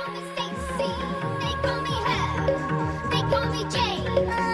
call me Stacy, they call me Hell, they call me Jane.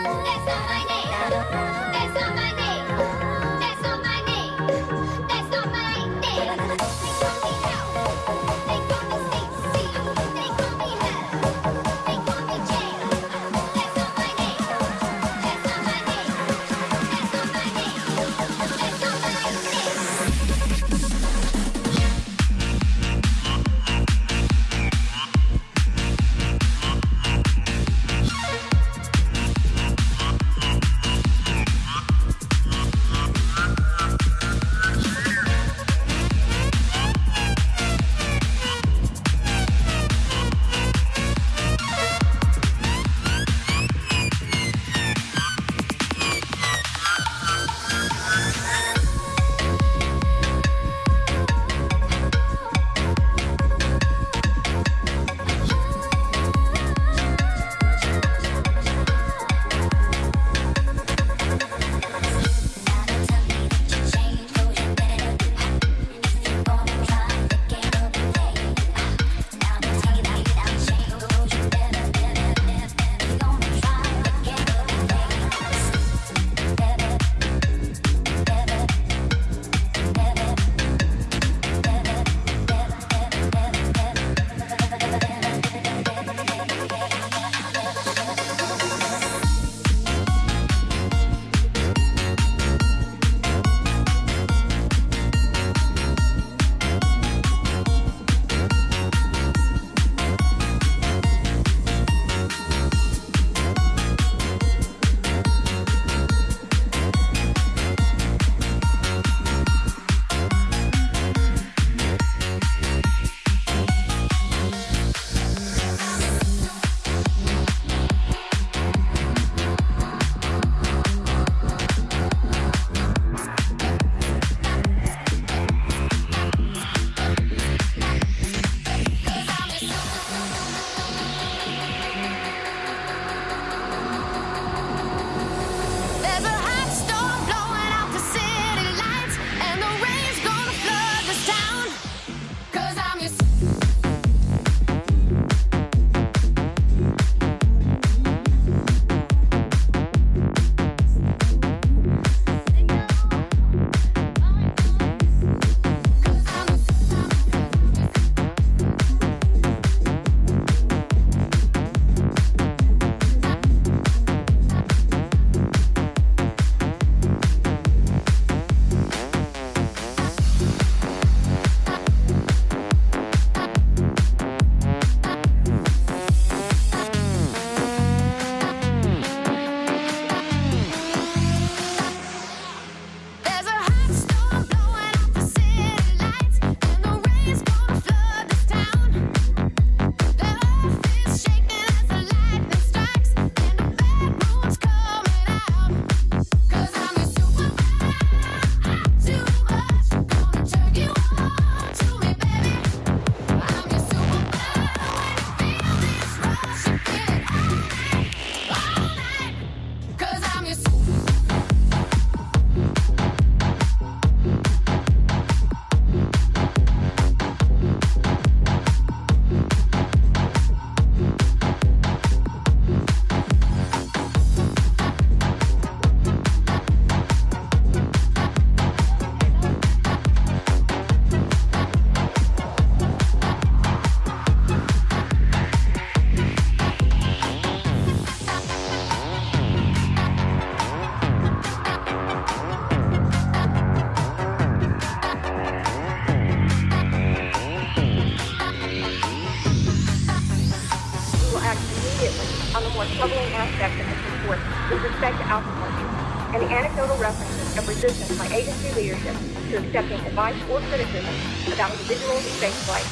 suspect outperforming, and anecdotal references of resistance by agency leadership to accepting advice or criticism about individuals in spaceflight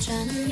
转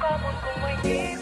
Como, como é que...